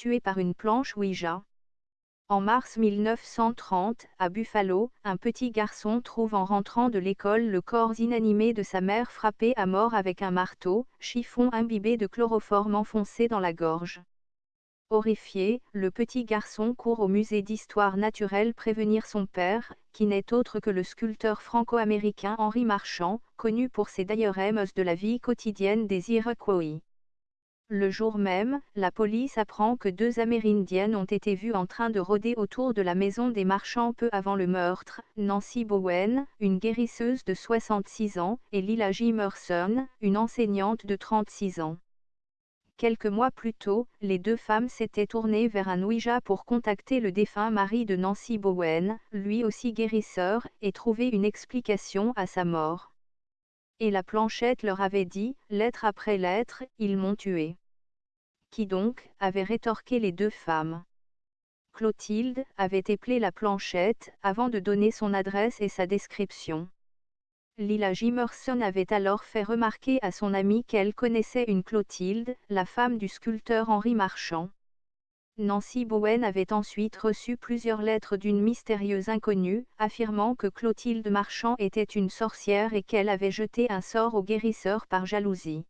tué par une planche Ouija. En mars 1930, à Buffalo, un petit garçon trouve en rentrant de l'école le corps inanimé de sa mère frappé à mort avec un marteau, chiffon imbibé de chloroforme enfoncé dans la gorge. Horrifié, le petit garçon court au musée d'histoire naturelle prévenir son père, qui n'est autre que le sculpteur franco-américain Henri Marchand, connu pour ses diorèmes de la vie quotidienne des Iroquois. Le jour même, la police apprend que deux Amérindiennes ont été vues en train de rôder autour de la maison des marchands peu avant le meurtre, Nancy Bowen, une guérisseuse de 66 ans, et Lila Jimerson, une enseignante de 36 ans. Quelques mois plus tôt, les deux femmes s'étaient tournées vers un Ouija pour contacter le défunt mari de Nancy Bowen, lui aussi guérisseur, et trouver une explication à sa mort. Et la planchette leur avait dit, lettre après lettre, ils m'ont tué. Qui donc avait rétorqué les deux femmes. Clotilde avait éplé la planchette avant de donner son adresse et sa description. Lila Jimerson avait alors fait remarquer à son amie qu'elle connaissait une Clotilde, la femme du sculpteur Henri Marchand. Nancy Bowen avait ensuite reçu plusieurs lettres d'une mystérieuse inconnue, affirmant que Clotilde Marchand était une sorcière et qu'elle avait jeté un sort au guérisseur par jalousie.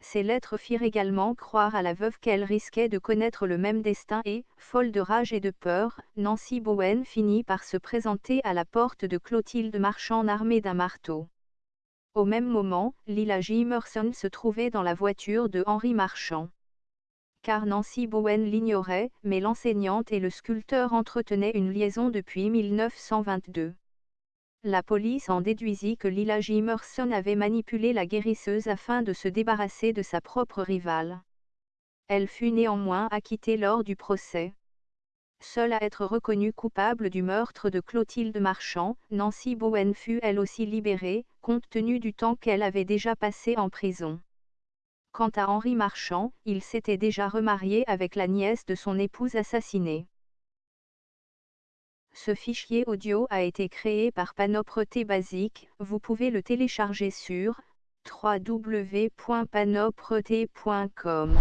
Ces lettres firent également croire à la veuve qu'elle risquait de connaître le même destin et, folle de rage et de peur, Nancy Bowen finit par se présenter à la porte de Clotilde Marchand armée d'un marteau. Au même moment, Lila Jimerson se trouvait dans la voiture de Henri Marchand. Car Nancy Bowen l'ignorait, mais l'enseignante et le sculpteur entretenaient une liaison depuis 1922. La police en déduisit que Lila Jimerson avait manipulé la guérisseuse afin de se débarrasser de sa propre rivale. Elle fut néanmoins acquittée lors du procès. Seule à être reconnue coupable du meurtre de Clotilde Marchand, Nancy Bowen fut elle aussi libérée, compte tenu du temps qu'elle avait déjà passé en prison. Quant à Henri Marchand, il s'était déjà remarié avec la nièce de son épouse assassinée. Ce fichier audio a été créé par Panopreté Basic, vous pouvez le télécharger sur www.panopreté.com.